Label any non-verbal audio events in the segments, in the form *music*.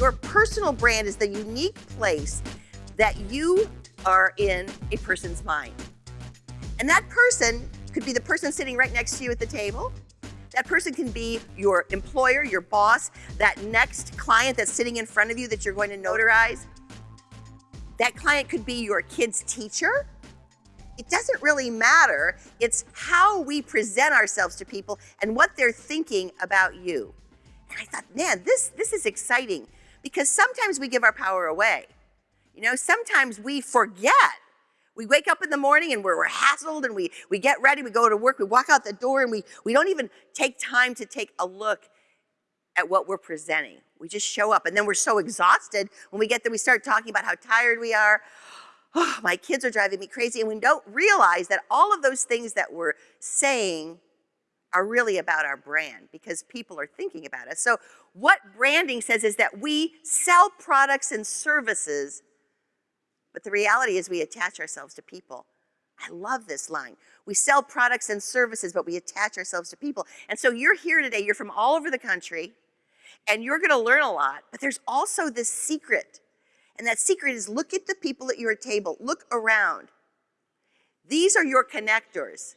Your personal brand is the unique place that you are in a person's mind. And that person could be the person sitting right next to you at the table. That person can be your employer, your boss, that next client that's sitting in front of you that you're going to notarize. That client could be your kid's teacher. It doesn't really matter. It's how we present ourselves to people and what they're thinking about you. And I thought, man, this, this is exciting because sometimes we give our power away. You know, sometimes we forget we wake up in the morning and we're, we're hassled and we, we get ready, we go to work, we walk out the door and we, we don't even take time to take a look at what we're presenting. We just show up and then we're so exhausted when we get there, we start talking about how tired we are. Oh, *sighs* my kids are driving me crazy and we don't realize that all of those things that we're saying are really about our brand because people are thinking about us. So what branding says is that we sell products and services but the reality is we attach ourselves to people. I love this line. We sell products and services, but we attach ourselves to people. And so you're here today, you're from all over the country, and you're gonna learn a lot, but there's also this secret. And that secret is look at the people at your table, look around. These are your connectors.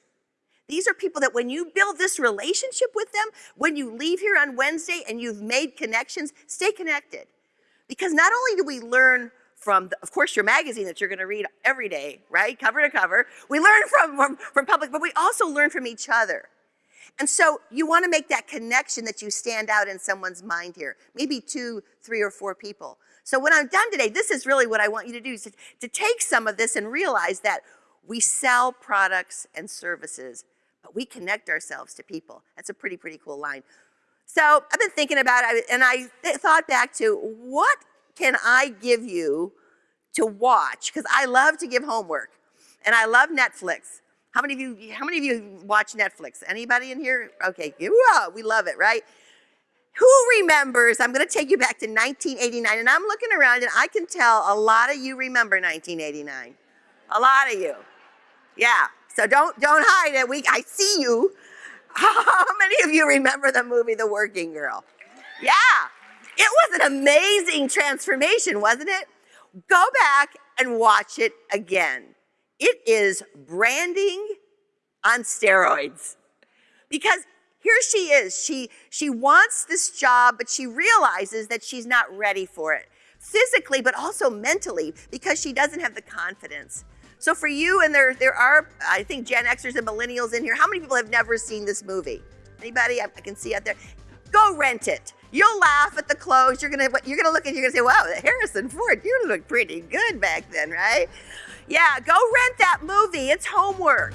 These are people that when you build this relationship with them, when you leave here on Wednesday and you've made connections, stay connected. Because not only do we learn from, the, of course, your magazine that you're going to read every day, right? Cover to cover. We learn from, from, from public, but we also learn from each other. And so you want to make that connection that you stand out in someone's mind here, maybe two, three, or four people. So when I'm done today, this is really what I want you to do, is to, to take some of this and realize that we sell products and services, we connect ourselves to people. That's a pretty, pretty cool line. So I've been thinking about it, and I thought back to what can I give you to watch? Because I love to give homework and I love Netflix. How many of you, how many of you watch Netflix? Anybody in here? Okay, we love it, right? Who remembers, I'm gonna take you back to 1989 and I'm looking around and I can tell a lot of you remember 1989. A lot of you. Yeah, so don't, don't hide it. We, I see you. *laughs* How many of you remember the movie The Working Girl? Yeah, it was an amazing transformation, wasn't it? Go back and watch it again. It is branding on steroids. Because here she is, she, she wants this job, but she realizes that she's not ready for it. Physically, but also mentally, because she doesn't have the confidence. So for you, and there, there are, I think, Gen Xers and millennials in here, how many people have never seen this movie? Anybody I can see out there? Go rent it. You'll laugh at the clothes. You're gonna you're gonna look and you're gonna say, "Wow, Harrison Ford, you look pretty good back then, right?" Yeah, go rent that movie. It's homework.